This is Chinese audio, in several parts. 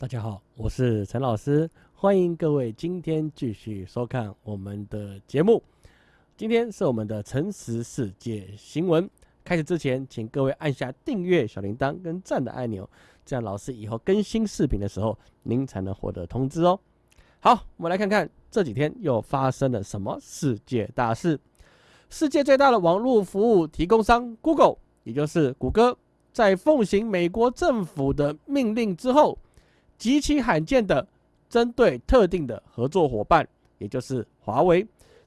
大家好，我是陈老师，欢迎各位今天继续收看我们的节目。今天是我们的诚实世界新闻。开始之前，请各位按下订阅、小铃铛跟赞的按钮，这样老师以后更新视频的时候，您才能获得通知哦。好，我们来看看这几天又发生了什么世界大事。世界最大的网络服务提供商 Google，也就是谷歌，在奉行美国政府的命令之后。极其罕见的，针对特定的合作伙伴，也就是华为，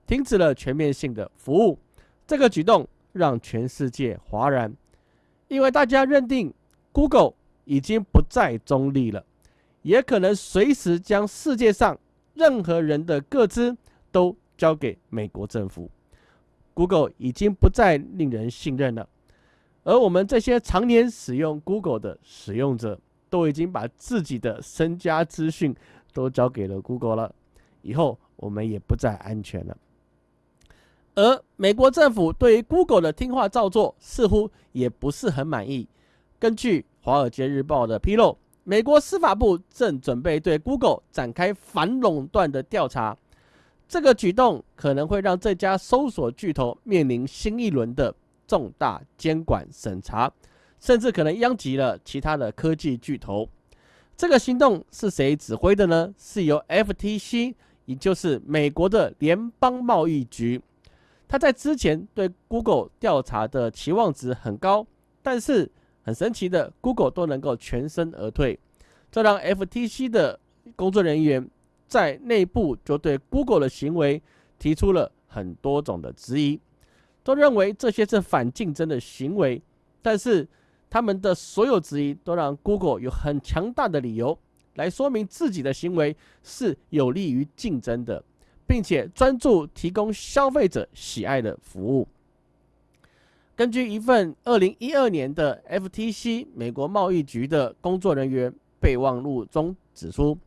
停止了全面性的服务。这个举动让全世界哗然，因为大家认定 Google 已经不再中立了，也可能随时将世界上任何人的个资都交给美国政府。Google 已经不再令人信任了，而我们这些常年使用 Google 的使用者。都已经把自己的身家资讯都交给了 Google 了，以后我们也不再安全了。而美国政府对于 Google 的听话照做似乎也不是很满意。根据《华尔街日报》的披露，美国司法部正准备对 Google 展开反垄断的调查，这个举动可能会让这家搜索巨头面临新一轮的重大监管审查。甚至可能殃及了其他的科技巨头。这个行动是谁指挥的呢？是由 FTC，也就是美国的联邦贸易局。他在之前对 Google 调查的期望值很高，但是很神奇的，Google 都能够全身而退。这让 FTC 的工作人员在内部就对 Google 的行为提出了很多种的质疑，都认为这些是反竞争的行为，但是。他们的所有质疑都让 Google 有很强大的理由来说明自己的行为是有利于竞争的，并且专注提供消费者喜爱的服务。根据一份二零一二年的 FTC 美国贸易局的工作人员备忘录中指出，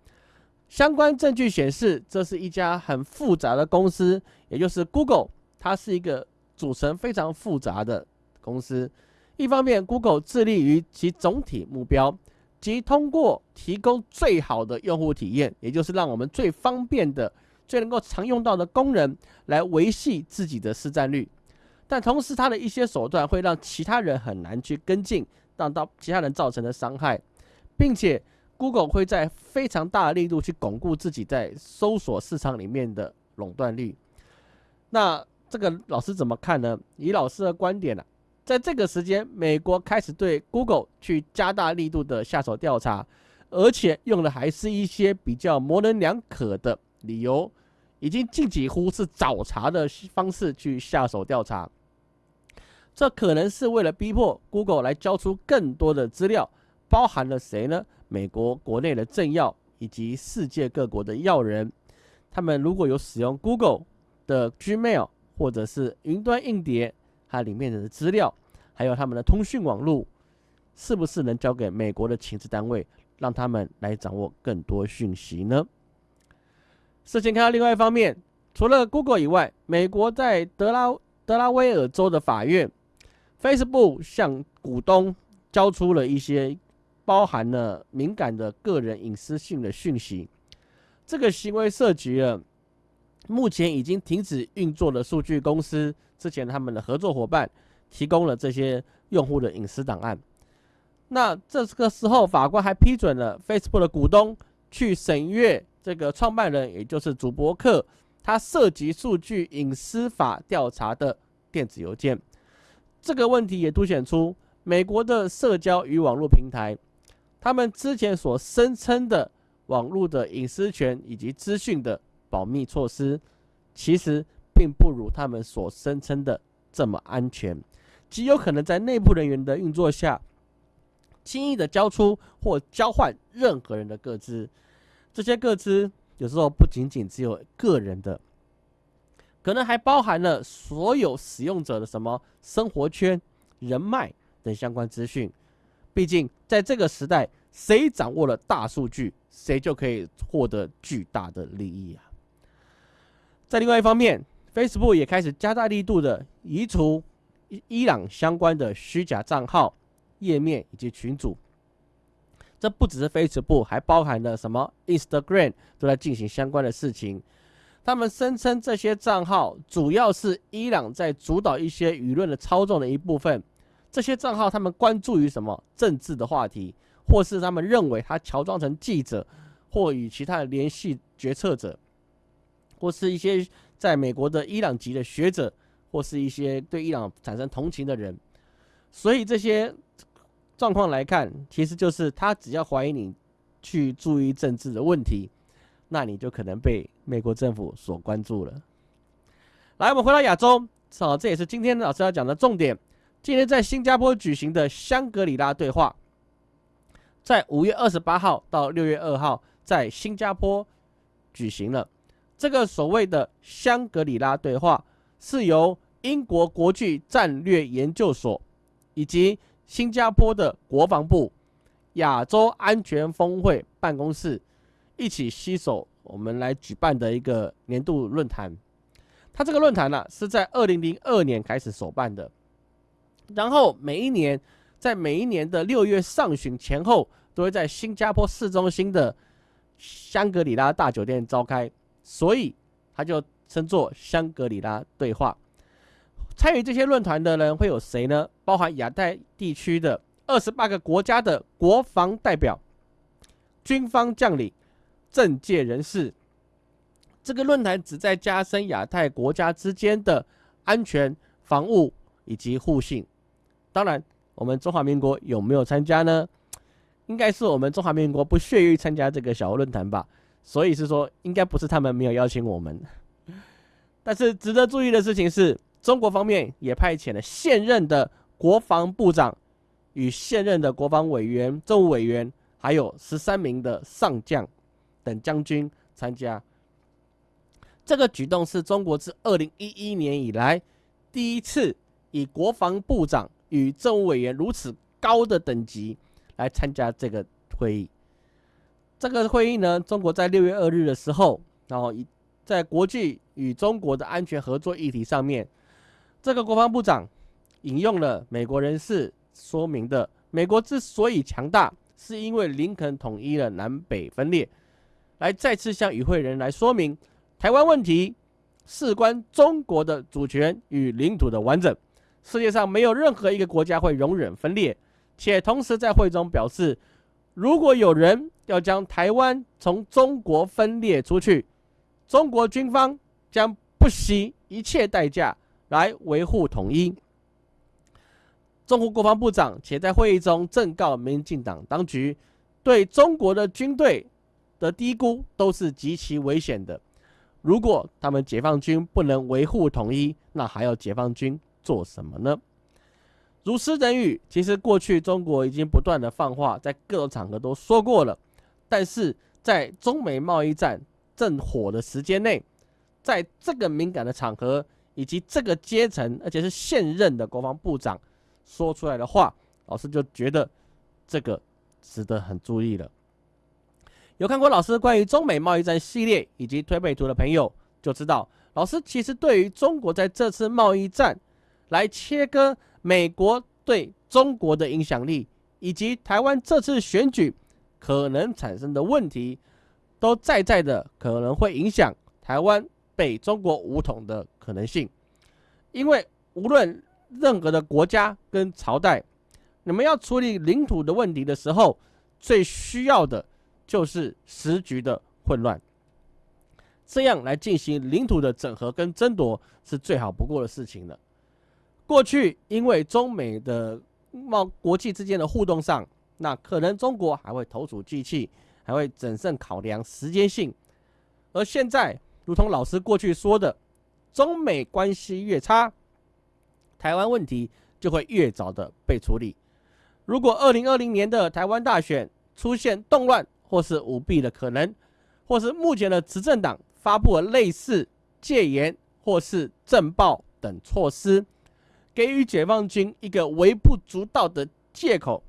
相关证据显示，这是一家很复杂的公司，也就是 Google，它是一个组成非常复杂的公司。一方面，Google 致力于其总体目标，即通过提供最好的用户体验，也就是让我们最方便的、最能够常用到的功能，来维系自己的市占率。但同时，它的一些手段会让其他人很难去跟进，让到其他人造成的伤害，并且 Google 会在非常大的力度去巩固自己在搜索市场里面的垄断率。那这个老师怎么看呢？以老师的观点呢？在这个时间，美国开始对 Google 去加大力度的下手调查，而且用的还是一些比较模棱两可的理由，已经近几乎是找茬的方式去下手调查。这可能是为了逼迫 Google 来交出更多的资料，包含了谁呢？美国国内的政要以及世界各国的要人，他们如果有使用 Google 的 Gmail 或者是云端硬碟。它里面的资料，还有他们的通讯网络，是不是能交给美国的情治单位，让他们来掌握更多讯息呢？事情看到另外一方面，除了 Google 以外，美国在德拉德拉威尔州的法院，Facebook 向股东交出了一些包含了敏感的个人隐私性的讯息，这个行为涉及了。目前已经停止运作的数据公司，之前他们的合作伙伴提供了这些用户的隐私档案。那这个时候，法官还批准了 Facebook 的股东去审阅这个创办人，也就是主博客，他涉及数据隐私法调查的电子邮件。这个问题也凸显出美国的社交与网络平台，他们之前所声称的网络的隐私权以及资讯的。保密措施其实并不如他们所声称的这么安全，极有可能在内部人员的运作下，轻易的交出或交换任何人的个资。这些个资有时候不仅仅只有个人的，可能还包含了所有使用者的什么生活圈、人脉等相关资讯。毕竟在这个时代，谁掌握了大数据，谁就可以获得巨大的利益啊！在另外一方面，Facebook 也开始加大力度的移除伊朗相关的虚假账号、页面以及群组。这不只是 Facebook，还包含了什么 Instagram 都在进行相关的事情。他们声称这些账号主要是伊朗在主导一些舆论的操纵的一部分。这些账号他们关注于什么政治的话题，或是他们认为他乔装成记者，或与其他的联系决策者，或是一些在美国的伊朗籍的学者，或是一些对伊朗产生同情的人。所以这些状况来看，其实就是他只要怀疑你去注意政治的问题。那你就可能被美国政府所关注了。来，我们回到亚洲，好，这也是今天老师要讲的重点。今天在新加坡举行的香格里拉对话，在五月二十八号到六月二号在新加坡举行了。这个所谓的香格里拉对话，是由英国国际战略研究所以及新加坡的国防部亚洲安全峰会办公室。一起携手，我们来举办的一个年度论坛。它这个论坛呢，是在二零零二年开始首办的，然后每一年在每一年的六月上旬前后，都会在新加坡市中心的香格里拉大酒店召开，所以它就称作香格里拉对话。参与这些论坛的人会有谁呢？包含亚太地区的二十八个国家的国防代表、军方将领。政界人士，这个论坛旨在加深亚太国家之间的安全、防务以及互信。当然，我们中华民国有没有参加呢？应该是我们中华民国不屑于参加这个小论坛吧。所以是说，应该不是他们没有邀请我们。但是值得注意的事情是，中国方面也派遣了现任的国防部长与现任的国防委员、政务委员，还有十三名的上将。等将军参加，这个举动是中国自二零一一年以来第一次以国防部长与政务委员如此高的等级来参加这个会议。这个会议呢，中国在六月二日的时候，然后以在国际与中国的安全合作议题上面，这个国防部长引用了美国人士说明的：美国之所以强大，是因为林肯统一了南北分裂。来再次向与会人来说明，台湾问题事关中国的主权与领土的完整，世界上没有任何一个国家会容忍分裂，且同时在会中表示，如果有人要将台湾从中国分裂出去，中国军方将不惜一切代价来维护统一。中国国防部长且在会议中正告民进党当局，对中国的军队。的低估都是极其危险的。如果他们解放军不能维护统一，那还要解放军做什么呢？如诗人语，其实过去中国已经不断的放话，在各种场合都说过了。但是在中美贸易战正火的时间内，在这个敏感的场合，以及这个阶层，而且是现任的国防部长说出来的话，老师就觉得这个值得很注意了。有看过老师关于中美贸易战系列以及推背图的朋友，就知道老师其实对于中国在这次贸易战来切割美国对中国的影响力，以及台湾这次选举可能产生的问题，都在在的可能会影响台湾被中国武统的可能性。因为无论任何的国家跟朝代，你们要处理领土的问题的时候，最需要的。就是时局的混乱，这样来进行领土的整合跟争夺是最好不过的事情了。过去因为中美的贸国际之间的互动上，那可能中国还会投鼠忌器，还会谨慎考量时间性。而现在，如同老师过去说的，中美关系越差，台湾问题就会越早的被处理。如果二零二零年的台湾大选出现动乱，或是舞弊的可能，或是目前的执政党发布了类似戒严或是政报等措施，给予解放军一个微不足道的借口。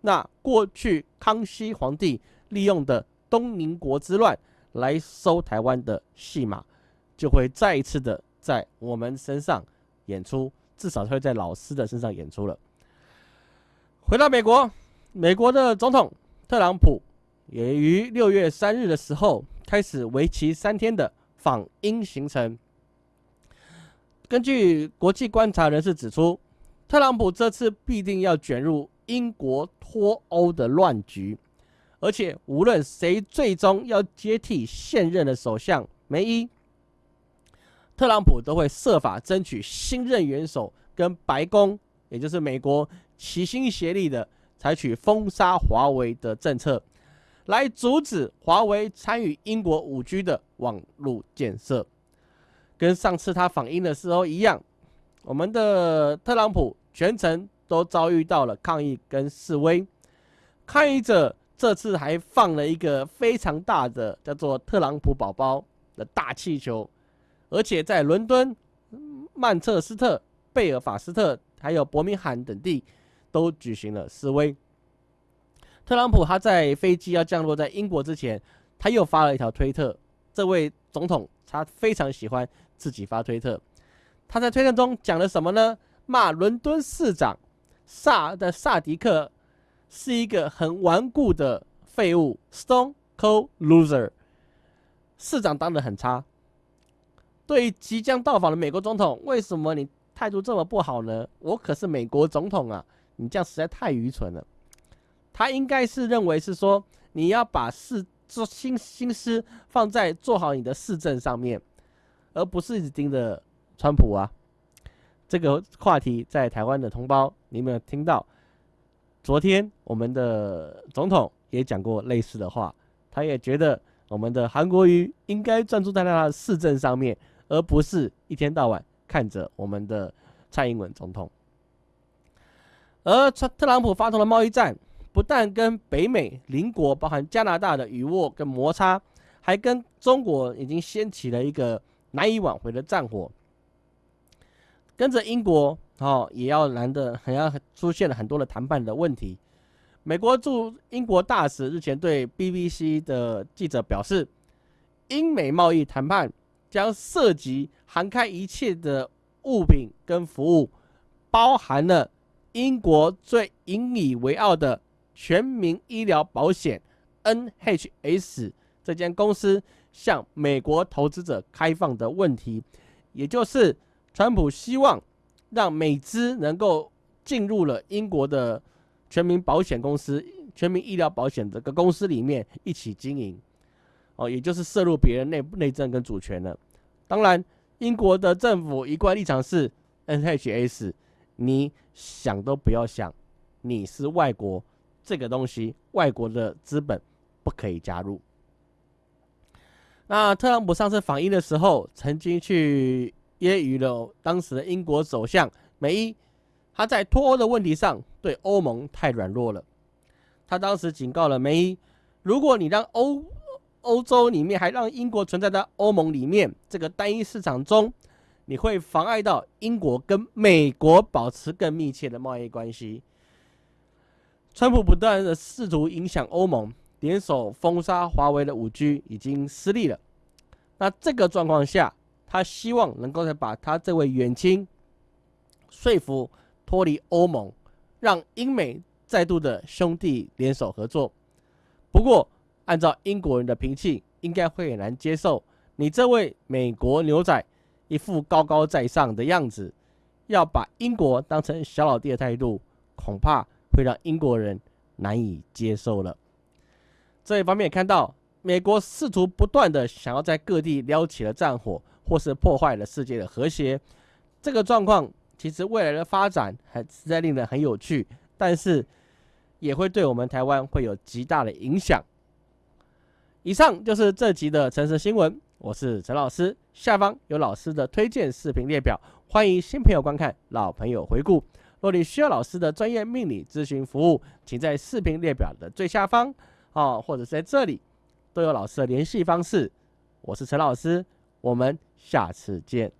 那过去康熙皇帝利用的东宁国之乱来收台湾的戏码，就会再一次的在我们身上演出，至少会在老师的身上演出了。回到美国，美国的总统。特朗普也于六月三日的时候开始为期三天的访英行程。根据国际观察人士指出，特朗普这次必定要卷入英国脱欧的乱局，而且无论谁最终要接替现任的首相梅伊，特朗普都会设法争取新任元首跟白宫，也就是美国齐心协力的采取封杀华为的政策，来阻止华为参与英国五 G 的网络建设。跟上次他访英的时候一样，我们的特朗普全程都遭遇到了抗议跟示威。抗议者这次还放了一个非常大的叫做“特朗普宝宝”的大气球，而且在伦敦、曼彻斯特、贝尔法斯特还有伯明翰等地都举行了示威。特朗普他在飞机要降落在英国之前，他又发了一条推特。这位总统他非常喜欢。自己发推特，他在推特中讲了什么呢？骂伦敦市长萨的萨迪克是一个很顽固的废物，Stone Cold Loser。市长当的很差。对于即将到访的美国总统，为什么你态度这么不好呢？我可是美国总统啊！你这样实在太愚蠢了。他应该是认为是说，你要把事做心心思放在做好你的市政上面。而不是一直盯着川普啊，这个话题在台湾的同胞，你有没有听到？昨天我们的总统也讲过类似的话，他也觉得我们的韩国瑜应该专注在他的市政上面，而不是一天到晚看着我们的蔡英文总统。而特特朗普发动的贸易战，不但跟北美邻国，包含加拿大的雨握跟摩擦，还跟中国已经掀起了一个。难以挽回的战火，跟着英国哦，也要难的，很要出现了很多的谈判的问题。美国驻英国大使日前对 BBC 的记者表示，英美贸易谈判将涉及涵盖一切的物品跟服务，包含了英国最引以为傲的全民医疗保险 NHS 这间公司。向美国投资者开放的问题，也就是川普希望让美资能够进入了英国的全民保险公司、全民医疗保险这个公司里面一起经营，哦，也就是涉入别人内内政跟主权了。当然，英国的政府一贯立场是 NHS，你想都不要想，你是外国，这个东西外国的资本不可以加入。那特朗普上次访英的时候，曾经去揶揄了当时的英国首相梅伊，他在脱欧的问题上对欧盟太软弱了。他当时警告了梅伊，如果你让欧欧洲里面还让英国存在在欧盟里面这个单一市场中，你会妨碍到英国跟美国保持更密切的贸易关系。川普不断的试图影响欧盟。联手封杀华为的五 G 已经失利了。那这个状况下，他希望能够再把他这位远亲说服脱离欧盟，让英美再度的兄弟联手合作。不过，按照英国人的脾气，应该会很难接受你这位美国牛仔一副高高在上的样子，要把英国当成小老弟的态度，恐怕会让英国人难以接受了。这一方面看到，美国试图不断的想要在各地撩起了战火，或是破坏了世界的和谐。这个状况其实未来的发展还实在令人很有趣，但是也会对我们台湾会有极大的影响。以上就是这集的城市新闻，我是陈老师，下方有老师的推荐视频列表，欢迎新朋友观看，老朋友回顾。若你需要老师的专业命理咨询服务，请在视频列表的最下方。哦，或者是在这里都有老师的联系方式。我是陈老师，我们下次见。